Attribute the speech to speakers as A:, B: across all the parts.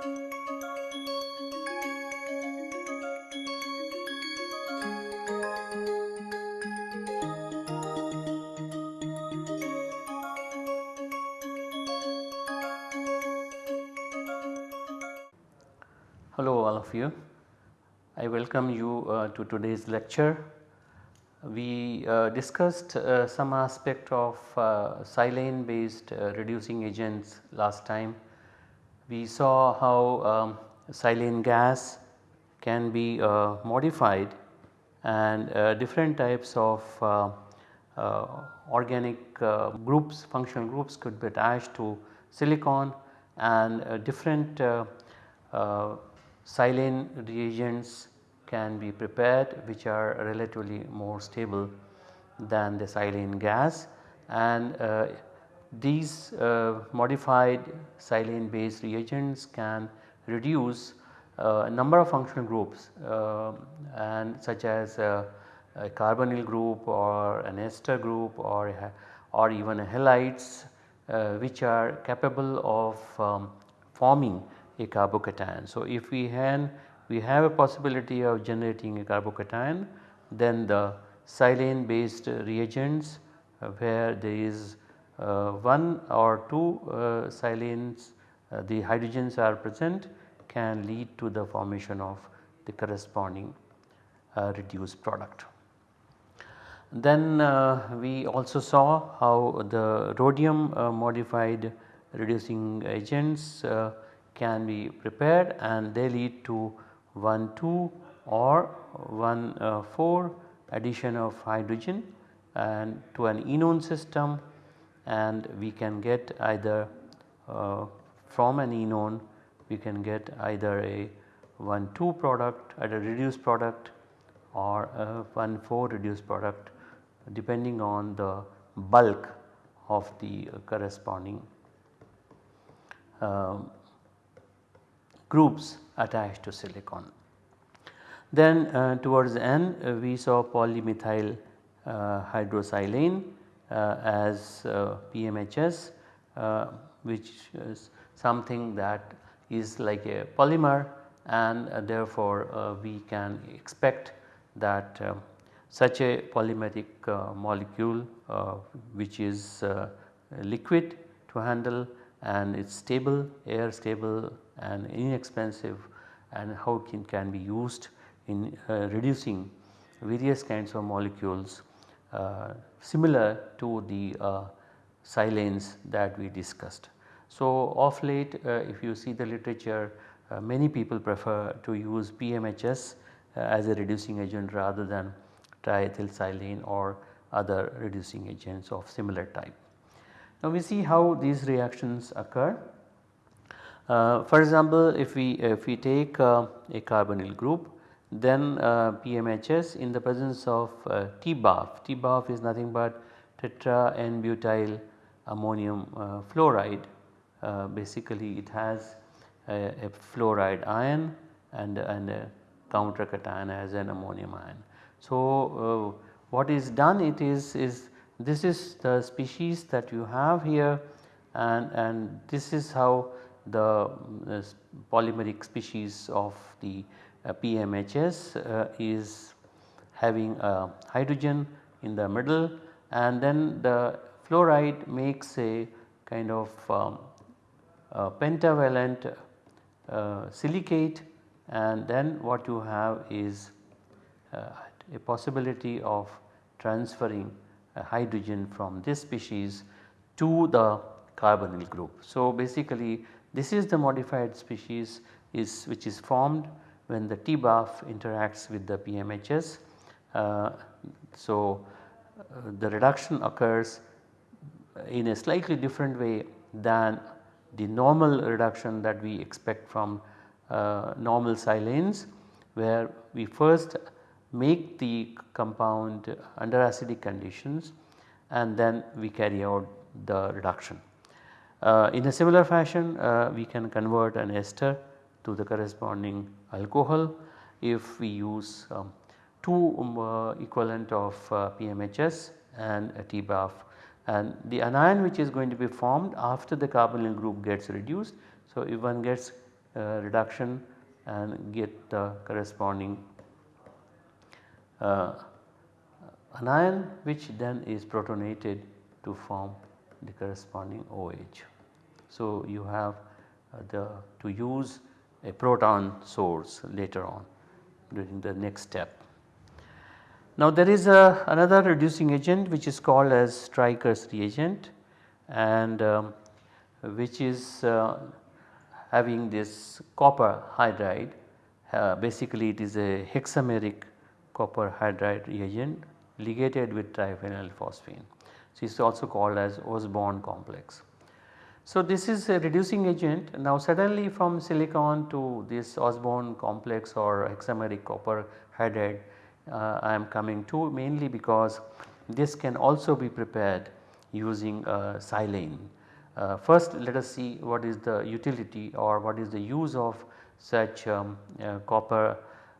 A: Hello all of you. I welcome you uh, to today's lecture. We uh, discussed uh, some aspect of uh, silane based uh, reducing agents last time. We saw how um, silane gas can be uh, modified and uh, different types of uh, uh, organic groups functional groups could be attached to silicon and different silane reagents can be prepared which are relatively more stable than the silane gas and uh, these uh, modified silane based reagents can reduce uh, a number of functional groups uh, and such as a carbonyl group or an ester group or, or even halides uh, which are capable of um, forming a carbocation. So, if we have, we have a possibility of generating a carbocation then the silane based reagents uh, where there is uh, 1 or 2 uh, silanes uh, the hydrogens are present can lead to the formation of the corresponding uh, reduced product. Then uh, we also saw how the rhodium modified reducing agents can be prepared and they lead to 1 2 or 1 uh, 4 addition of hydrogen and to an enone system and we can get either uh, from an enone we can get either a 1 2 product at a reduced product or a 1 4 reduced product depending on the bulk of the corresponding um, groups attached to silicon. Then uh, towards the end uh, we saw polymethyl uh, hydrosilane as uh, PMHS uh, which is something that is like a polymer and therefore we can expect that such a polymeric molecule which is liquid to handle and it is stable air stable and inexpensive and how it can can be used in uh, reducing various kinds of molecules. uh, similar to the uh, silanes that we discussed. So of late uh, if you see the literature uh, many people prefer to use PMHS uh, as a reducing agent rather than triethylsilane or other reducing agents of similar type. Now we see how these reactions occur. Uh, for example, if we if we take uh, a carbonyl group then uh, PMHS in the presence of uh, TBAF, TBAF is nothing but tetra N-butyl ammonium uh, fluoride uh, basically it has a, a, fluoride ion and, and a counter cation as an ammonium ion. So, what is done it is, is this is the species that you have here and, and this is how the polymeric species of the uh, PMHS uh, is having a hydrogen in the middle and then the fluoride makes a kind of um, a pentavalent uh, silicate and then what you have is uh, a possibility of transferring hydrogen from this species to the carbonyl group. So basically this is the modified species is which is formed when the TBAF interacts with the PMHS. Uh, so uh, the reduction occurs in a slightly different way than the normal reduction that we expect from uh, normal silanes where we first make the compound under acidic conditions and then we carry out the reduction. Uh, in a similar fashion uh, we can convert an ester to the corresponding alcohol if we use um, 2 um, uh, equivalent of uh, PMHS and a TBAF and the anion which is going to be formed after the carbonyl group gets reduced. So, if one gets uh, reduction and get the corresponding uh, anion which then is protonated to form the corresponding OH. So, you have uh, the to use a proton source later on during the next step. Now there is a, another reducing agent which is called as Stryker's reagent and um, which is uh, having this copper hydride uh, basically it is a hexameric copper hydride reagent ligated with triphenyl phosphine. So, it is also called as Osborn complex. So, this is a reducing agent now suddenly from silicon to this Osborn complex or hexameric copper hydride uh, I am coming to mainly because this can also be prepared using uh, silane. Uh, first let us see what is the utility or what is the use of such um, uh, copper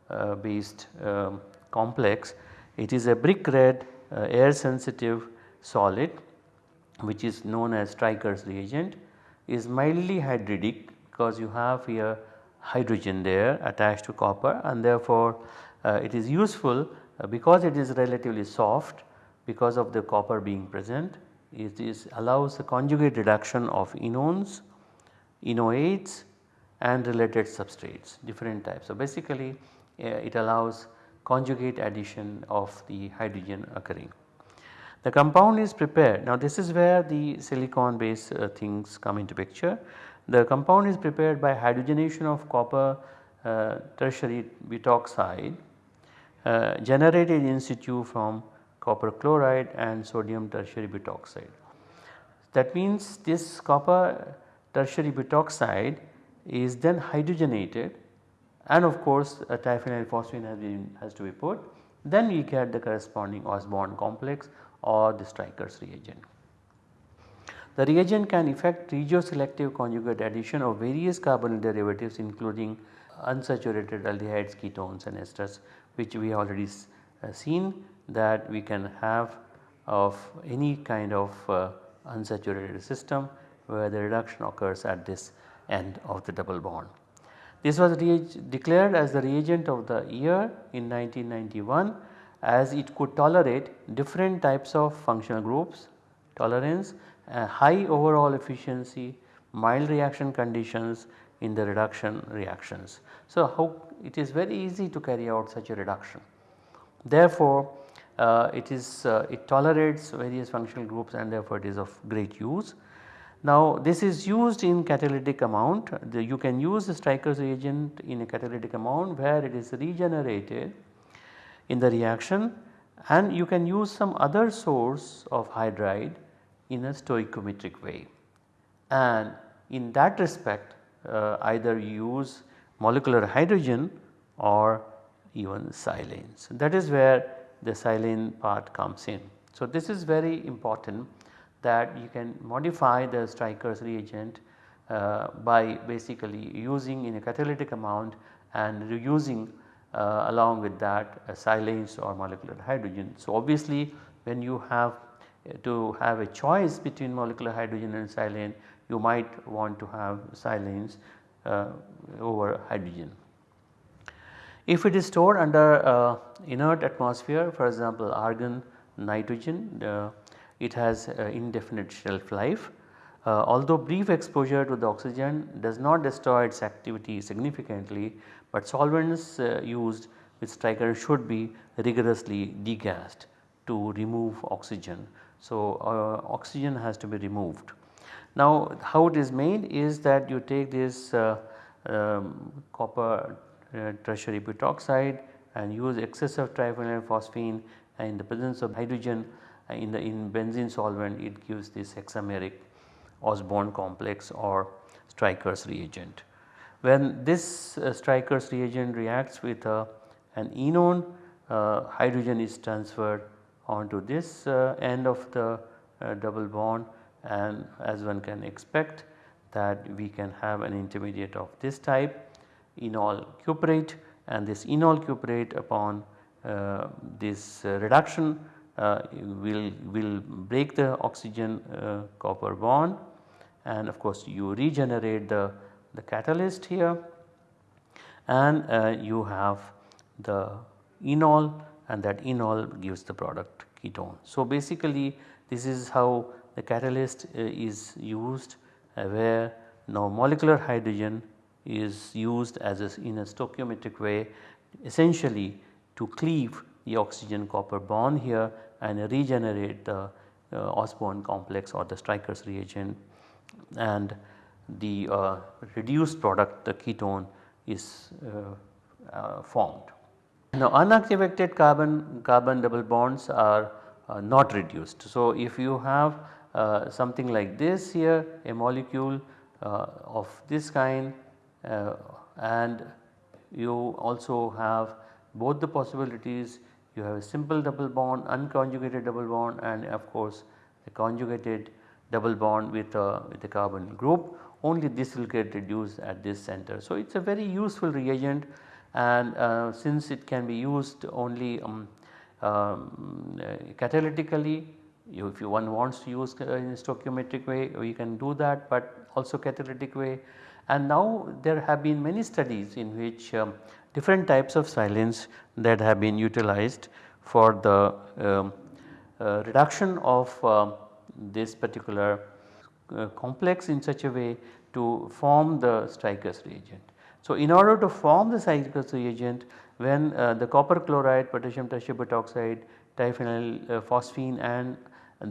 A: uh, based um, complex. It is a brick red uh, air sensitive solid which is known as Stryker's reagent is mildly hydridic because you have here hydrogen there attached to copper and therefore uh, it is useful uh, because it is relatively soft because of the copper being present it is allows the conjugate reduction of enones, enoates and related substrates different types. So, basically uh, it allows conjugate addition of the hydrogen occurring. The compound is prepared now this is where the silicon based uh, things come into picture. The compound is prepared by hydrogenation of copper uh, tertiary butoxide uh, generated in situ from copper chloride and sodium tertiary butoxide. That means this copper tertiary butoxide is then hydrogenated and of course a triphenyl phosphine has, been, has to be put then we get the corresponding Osborn complex or the Stryker's reagent. The reagent can effect regioselective conjugate addition of various carbonyl derivatives including unsaturated aldehydes, ketones and esters which we have already uh, seen that we can have of any kind of uh, unsaturated system where the reduction occurs at this end of the double bond. This was declared as the reagent of the year in 1991 as it could tolerate different types of functional groups, tolerance, high overall efficiency, mild reaction conditions in the reduction reactions. So, how it is very easy to carry out such a reduction. Therefore, uh, it is uh, it tolerates various functional groups and therefore it is of great use. Now this is used in catalytic amount the, you can use the Stryker's reagent in a catalytic amount where it is regenerated in the reaction and you can use some other source of hydride in a stoichiometric way. And in that respect uh, either use molecular hydrogen or even silanes. That is where the silane part comes in. So this is very important that you can modify the Stryker's reagent uh, by basically using in a catalytic amount and reusing uh, along with that uh, silanes or molecular hydrogen. So obviously when you have uh, to have a choice between molecular hydrogen and silane you might want to have silanes uh, over hydrogen. If it is stored under uh, inert atmosphere for example argon, nitrogen it has uh, indefinite shelf life. Uh, although brief exposure to the oxygen does not destroy its activity significantly, but solvents uh, used with Stryker should be rigorously degassed to remove oxygen. So, uh, oxygen has to be removed. Now how it is made is that you take this uh, um, copper uh, tertiary butoxide and use excess of triphenyl phosphine and in the presence of hydrogen in the in benzene solvent it gives this hexameric Osborn complex or Stryker's reagent. When this uh, reagent reacts with uh, an enone uh, hydrogen is transferred onto this uh, end of the uh, double bond and as one can expect that we can have an intermediate of this type enol cuprate and this enol cuprate upon uh, this reduction uh, will, will break the oxygen uh, copper bond. And of course you regenerate the the catalyst here and uh, you have the enol and that enol gives the product ketone. So basically this is how the catalyst uh, is used uh, where now molecular hydrogen is used as a, in a stoichiometric way essentially to cleave the oxygen copper bond here and regenerate the uh, Osborn complex or the Stryker's reagent and the uh, reduced product the ketone is uh, uh, formed. Now unactivated carbon carbon double bonds are uh, not reduced. So if you have uh, something like this here a molecule of this kind and you also have both the possibilities you have a simple double bond unconjugated double bond and of course the conjugated double bond with a, with a carbon group only this will get reduced at this center. So it is a very useful reagent and uh, since it can be used only um, um, uh, catalytically you, if you one wants to use uh, in stoichiometric way we can do that but also catalytic way and now there have been many studies in which um, different types of silanes that have been utilized for the um, uh, reduction of uh, this particular uh, complex in such a way to form the Stryker's reagent. So, in order to form the Stryker's reagent when uh, the copper chloride, potassium tetrabutaoxide, diphenyl uh, phosphine and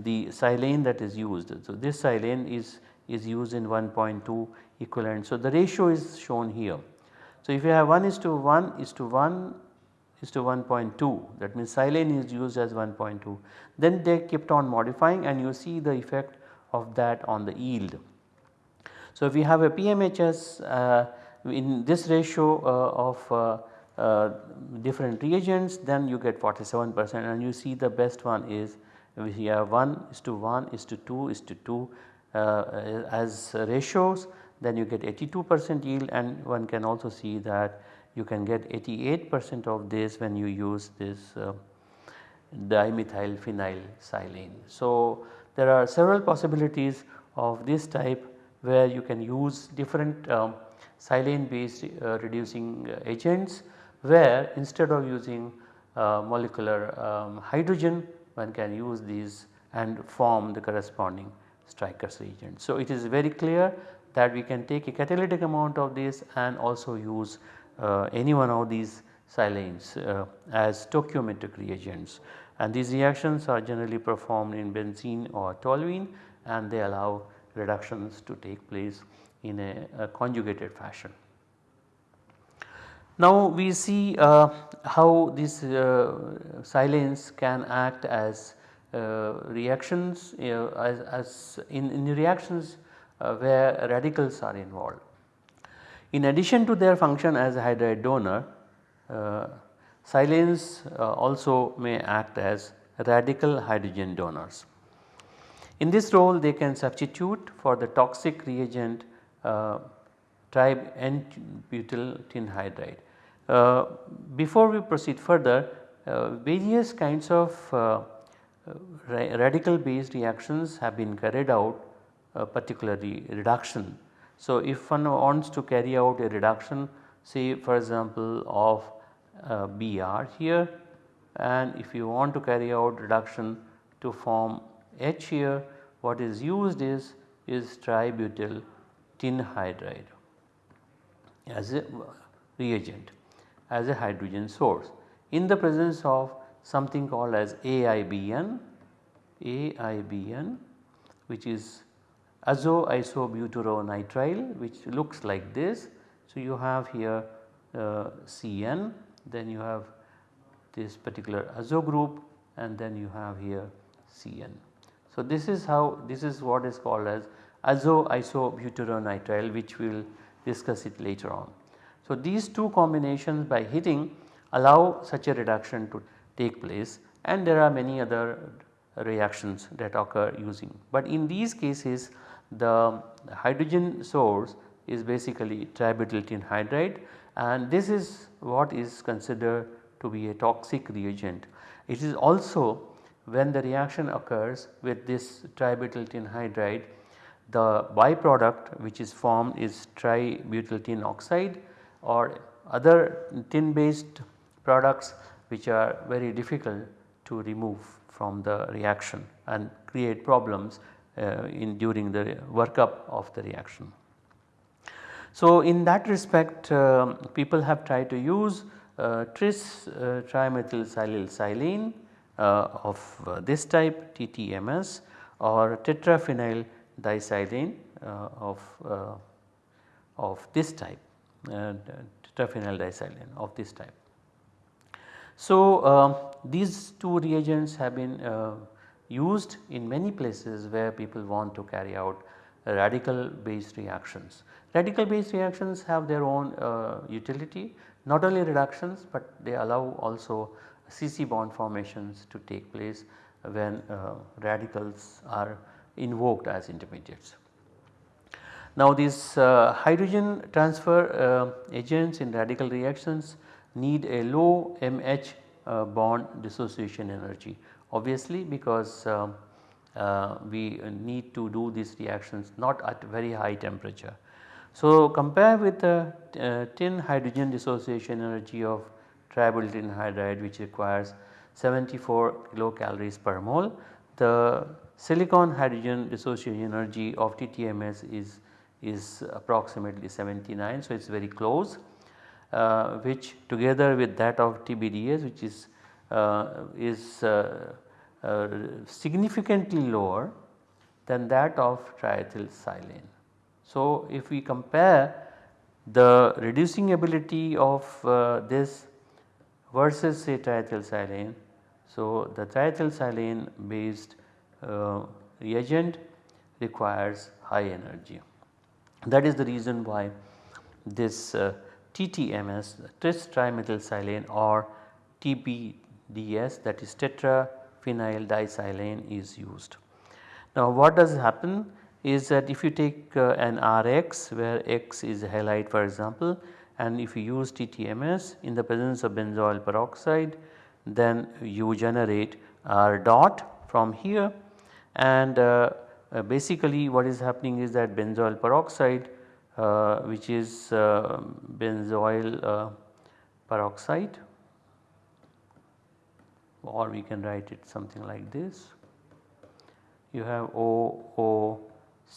A: the silane that is used. So, this silane is, is used in 1.2 equivalent. So, the ratio is shown here. So, if you have 1 is to 1 is to 1 is to 1.2 that means silane is used as 1.2 then they kept on modifying and you see the effect of that on the yield. So, if you have a PMHS uh, in this ratio uh, of uh, uh, different reagents then you get 47 percent and you see the best one is we have 1 is to 1 is to 2 is to 2 uh, as ratios then you get 82 percent yield and one can also see that you can get 88 percent of this when you use this uh, dimethyl phenyl silane. So, there are several possibilities of this type where you can use different um, silane based uh, reducing agents where instead of using uh, molecular um, hydrogen one can use these and form the corresponding Stryker's reagent. So, it is very clear that we can take a catalytic amount of this and also use uh, any one of these silanes uh, as stoichiometric reagents and these reactions are generally performed in benzene or toluene and they allow reductions to take place in a, a conjugated fashion. Now we see uh, how these uh, silanes can act as uh, reactions as, as in, in, reactions uh, where radicals are involved. In addition to their function as a hydride donor, uh, silanes uh, also may act as radical hydrogen donors. In this role they can substitute for the toxic reagent uh, tri N-butyl tin hydride. Uh, before we proceed further uh, various kinds of uh, radical based reactions have been carried out particularly reduction. So, if one wants to carry out a reduction say for example of uh, Br here and if you want to carry out reduction to form H here what is used is, is tributyl tin hydride as a reagent as a hydrogen source in the presence of something called as AIBN, AIBN which is azoisobutyronitrile which looks like this. So, you have here uh, CN then you have this particular azo group and then you have here CN. So, this is how this is what is called as azoisobutyronitrile which we will discuss it later on. So, these two combinations by hitting allow such a reduction to take place and there are many other reactions that occur using. But in these cases the hydrogen source is basically tributyltin hydride and this is what is considered to be a toxic reagent. It is also when the reaction occurs with this tributyl tin hydride the byproduct which is formed is tributyl tin oxide or other tin based products which are very difficult to remove from the reaction and create problems uh, in during the workup of the reaction. So in that respect uh, people have tried to use uh, tris uh, trimethyl silane uh, of uh, this type TTMS or tetraphenyl disilane uh, of, uh, of this type tetraphenyl disilane of this type. So these two reagents have been used in many places where people want to carry out radical based reactions. Radical based reactions have their own uh, utility not only reductions but they allow also CC bond formations to take place when uh, radicals are invoked as intermediates. Now these uh, hydrogen transfer uh, agents in radical reactions need a low MH uh, bond dissociation energy obviously because uh, we need to do these reactions not at very high temperature. So compare with the uh, tin hydrogen dissociation energy of tributyl hydride which requires 74 kilocalories per mole. The silicon hydrogen dissociation energy of TTMS is, is approximately 79 so it is very close uh, which together with that of TPDS which is, uh, is uh, uh, significantly lower than that of triethyl silane. So if we compare the reducing ability of uh, this versus say triethylsilane. So the triethylsilane based uh, reagent requires high energy. That is the reason why this uh, TTMS tris trimethylsilane or TPDS that is tetraphenyl disilane is used. Now what does happen is that if you take uh, an Rx where X is a halide for example and if you use TTMS in the presence of benzoyl peroxide then you generate R dot from here. And uh, uh, basically what is happening is that benzoyl peroxide uh, which is uh, benzoyl uh, peroxide or we can write it something like this. You have O O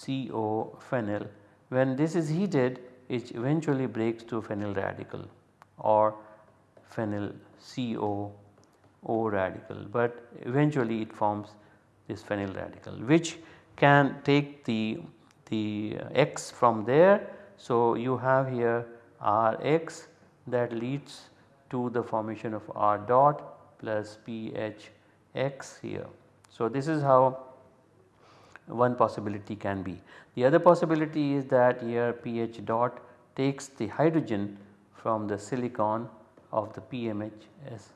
A: CO phenyl when this is heated it eventually breaks to phenyl radical or phenyl CO O radical but eventually it forms this phenyl radical which can take the, the X from there. So you have here Rx that leads to the formation of R dot plus PHX here. So this is how one possibility can be. The other possibility is that here pH dot takes the hydrogen from the silicon of the PMHS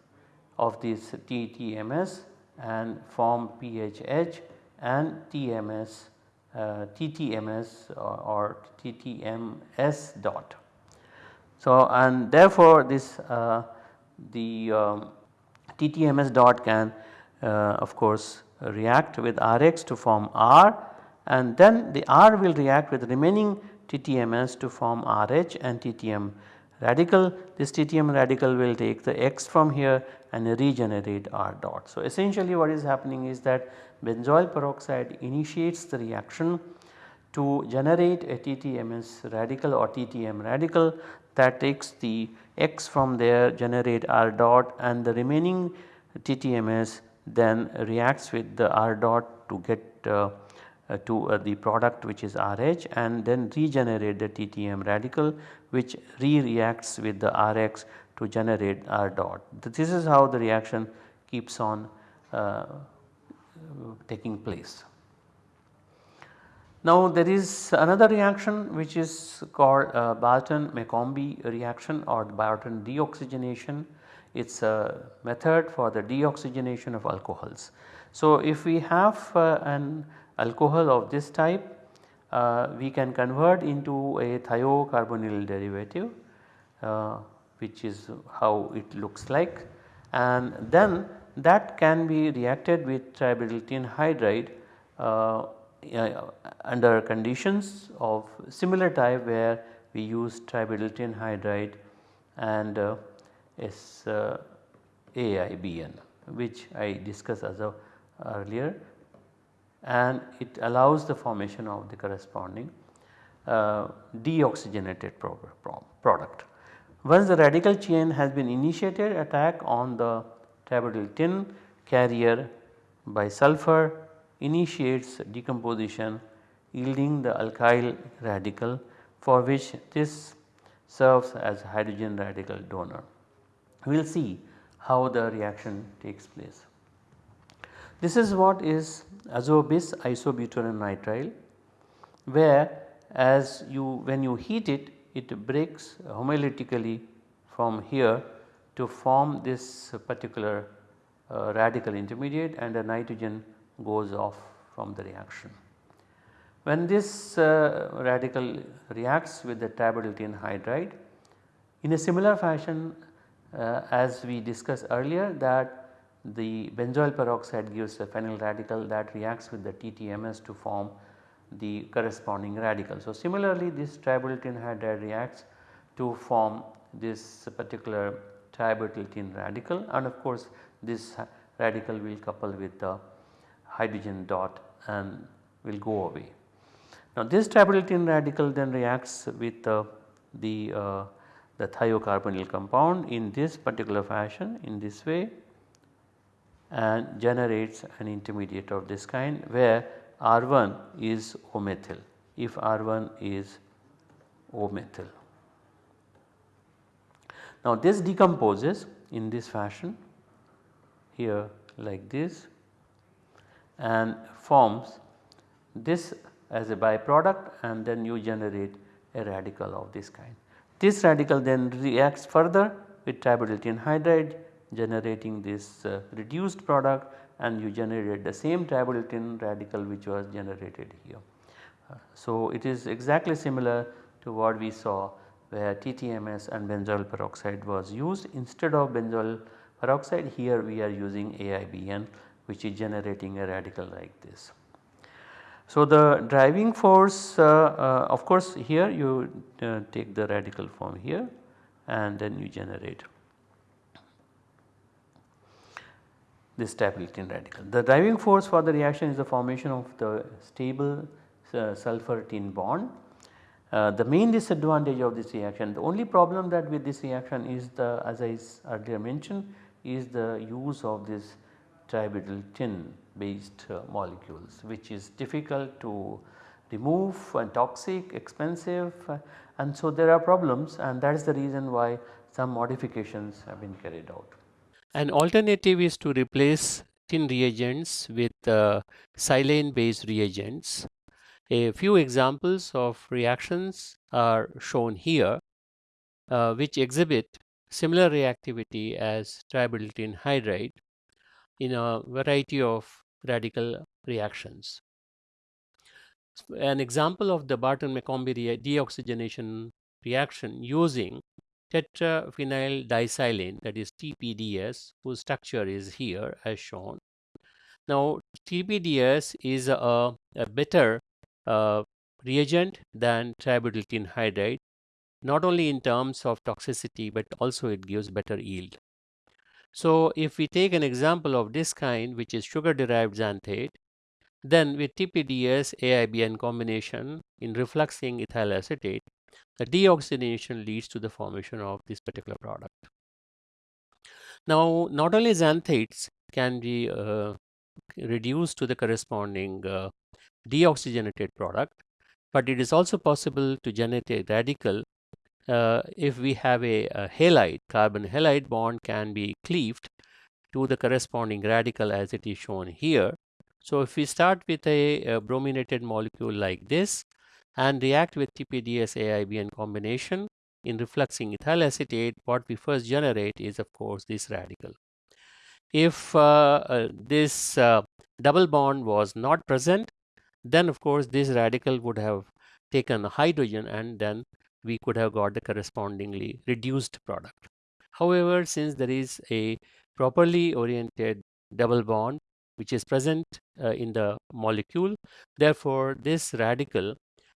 A: of this TTMS and form PHH and TMS uh, TTMS or, or, TTMS dot. So and therefore this uh, the um, TTMS dot can uh, of course react with Rx to form R and then the R will react with remaining TTMS to form RH and TTM radical. This TTM radical will take the X from here and regenerate R dot. So essentially what is happening is that benzoyl peroxide initiates the reaction to generate a TTMS radical or TTM radical that takes the X from there generate R dot and the remaining TTMS then reacts with the R dot to get uh, uh, to uh, the product which is RH and then regenerate the TTM radical which re-reacts with the Rx to generate R dot. This is how the reaction keeps on uh, taking place. Now there is another reaction which is called uh, Barton-McCombie reaction or Barton deoxygenation it is a method for the deoxygenation of alcohols. So if we have uh, an alcohol of this type uh, we can convert into a thiocarbonyl derivative uh, which is how it looks like and then that can be reacted with tributyl tin hydride uh, uh, under conditions of similar type where we use tributyl tin hydride and uh, S, uh, AIBN which I discussed as a earlier and it allows the formation of the corresponding uh, deoxygenated product. Once the radical chain has been initiated attack on the tributyl tin carrier by sulfur initiates decomposition yielding the alkyl radical for which this serves as hydrogen radical donor. We will see how the reaction takes place. This is what is azobis isobutyro nitrile where as you when you heat it it breaks homolytically from here to form this particular uh, radical intermediate and the nitrogen goes off from the reaction. When this uh, radical reacts with the tributyl hydride in a similar fashion uh, as we discussed earlier that the benzoyl peroxide gives a phenyl radical that reacts with the TTMS to form the corresponding radical. So, similarly this tributyltin hydride reacts to form this particular tributyltin radical and of course this radical will couple with the hydrogen dot and will go away. Now this tributyltin radical then reacts with uh, the, uh, the thiocarbonyl compound in this particular fashion in this way and generates an intermediate of this kind where R1 is O methyl if R1 is O methyl. Now this decomposes in this fashion here like this and forms this as a byproduct and then you generate a radical of this kind. This radical then reacts further with tributyl tin hydride generating this uh, reduced product and you generate the same tributyl tin radical which was generated here. Uh, so it is exactly similar to what we saw where TTMS and benzoyl peroxide was used instead of benzoyl peroxide here we are using AIBN which is generating a radical like this. So the driving force uh, uh, of course here you uh, take the radical from here and then you generate this tributyl tin radical. The driving force for the reaction is the formation of the stable sulfur tin bond. Uh, the main disadvantage of this reaction the only problem that with this reaction is the as I earlier mentioned is the use of this tributyl tin based uh, molecules which is difficult to remove and toxic expensive uh, and so there are problems and that is the reason why some modifications have been carried out.
B: An alternative is to replace tin reagents with uh, silane based reagents. A few examples of reactions are shown here uh, which exhibit similar reactivity as tributyl tin hydride in a variety of radical reactions. An example of the Barton-McCombie deoxygenation reaction using tetraphenyl disilane that is TPDS whose structure is here as shown. Now TPDS is a, a better uh, reagent than tributyl tin hydride not only in terms of toxicity but also it gives better yield. So if we take an example of this kind which is sugar derived xanthate then with TPDS AIBN combination in refluxing ethyl acetate the deoxygenation leads to the formation of this particular product. Now, not only xanthates can be uh, reduced to the corresponding uh, deoxygenated product, but it is also possible to generate a radical uh, if we have a, a, halide, carbon halide bond can be cleaved to the corresponding radical as it is shown here. So if we start with a, a brominated molecule like this, and react with TPDS AIBN combination in refluxing ethyl acetate what we first generate is of course this radical. If uh, uh, this uh, double bond was not present then of course this radical would have taken hydrogen and then we could have got the correspondingly reduced product. However, since there is a properly oriented double bond which is present uh, in the molecule. Therefore, this radical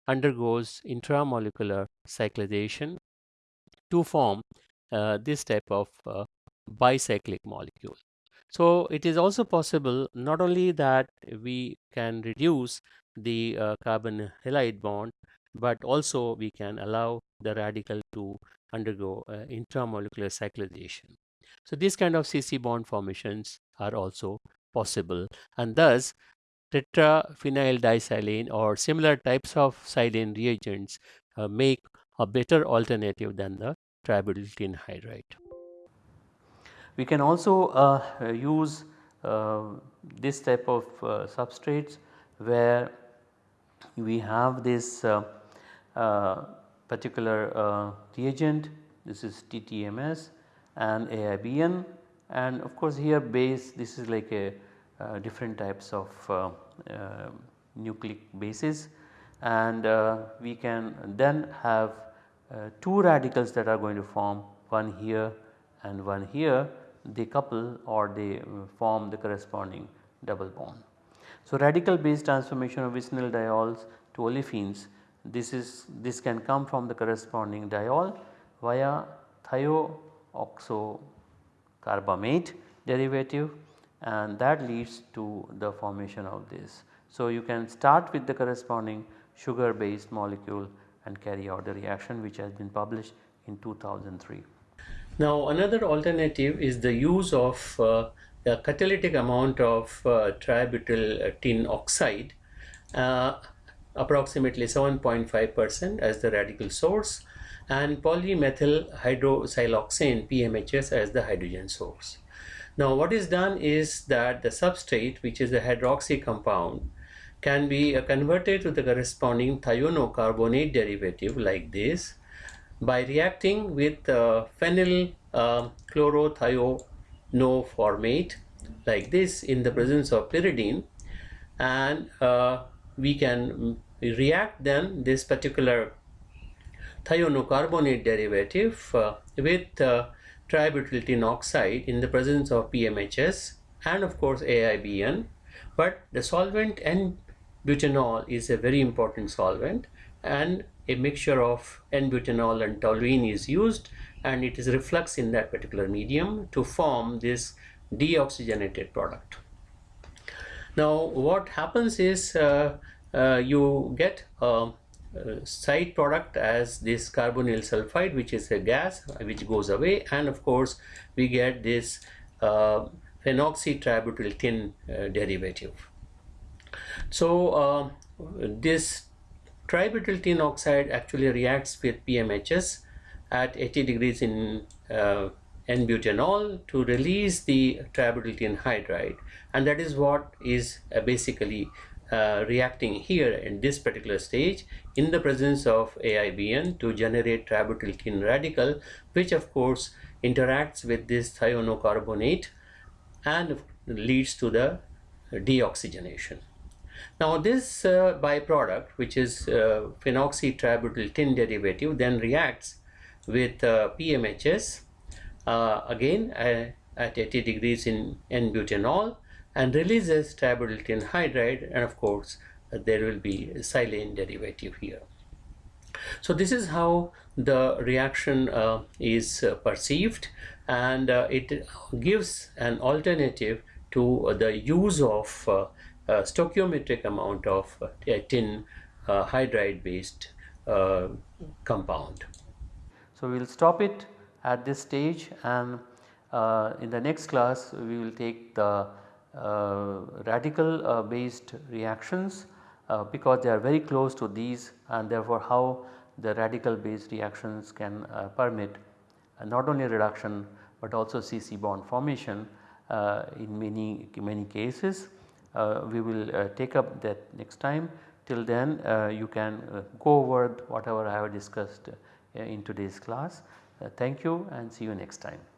B: undergoes intramolecular cyclization to form uh, this type of uh, bicyclic molecule. So it is also possible not only that we can reduce the uh, carbon halide bond, but also we can allow the radical to undergo uh, intramolecular cyclization. So these kind of CC bond formations are also possible and thus tetraphenyl disilane or similar types of silane reagents uh, make a better alternative than the tributyl tin hydride.
A: We can also uh, use uh, this type of uh, substrates where we have this uh, Uh, particular uh, reagent. This is TTMS and AIBN and of course here base this is like a uh, different types of uh, nucleic bases. And we can then have two radicals that are going to form one here and one here. They couple or they uh, form the corresponding double bond. So, radical base transformation of vicinal diols to olefins this is this can come from the corresponding diol via thioxocarbamate derivative and that leads to the formation of this. So, you can start with the corresponding sugar based molecule and carry out the reaction which has been published in 2003.
B: Now another alternative is the use of uh, the catalytic amount of uh, tributyl tin oxide uh, approximately 7.5 percent as the radical source and polymethyl hydroxysiloxane PMHS as the hydrogen source. Now what is done is that the substrate which is the hydroxy compound can be uh, converted to the corresponding thionocarbonate derivative like this by reacting with uh, phenyl uh, chlorothionoformate like this in the presence of pyridine and uh, we can react then this particular thionocarbonate derivative uh, with uh, tributyl tin oxide in the presence of PMHS and of course AIBN but the solvent N-butanol is a very important solvent and a mixture of N-butanol and toluene is used and it is reflux in that particular medium to form this deoxygenated product. Now what happens is uh, you get a, side product as this carbonyl sulfide which is a gas which goes away and of course we get this uh, phenoxytributyl tin uh, derivative. So uh, this tributyl tin oxide actually reacts with PMHS at 80 degrees in uh, N-butanol to release the tributyl tin hydride and that is what is uh, basically uh, reacting here in this particular stage in the presence of AIBN to generate tributyl tin radical which of course interacts with this thionocarbonate and leads to the deoxygenation. Now this uh, byproduct which is uh, phenoxytributyltin derivative then reacts with uh, PMHS uh, again uh, at 80 degrees in N-butanol and releases tributyl hydride and of course uh, there will be silane derivative here. So this is how the reaction uh, is uh, perceived and it gives an alternative to the use of uh, stoichiometric amount of uh, tin uh, hydride based compound.
A: So, we will stop it at this stage and in the next class we will take the radical based reactions because they are very close to these and therefore how the radical based reactions can uh, permit uh, not only reduction but also CC bond formation uh, in many many cases uh, we will uh, take up that next time. Till then uh, you can go over whatever I have discussed in today's class. thank you and see you next time.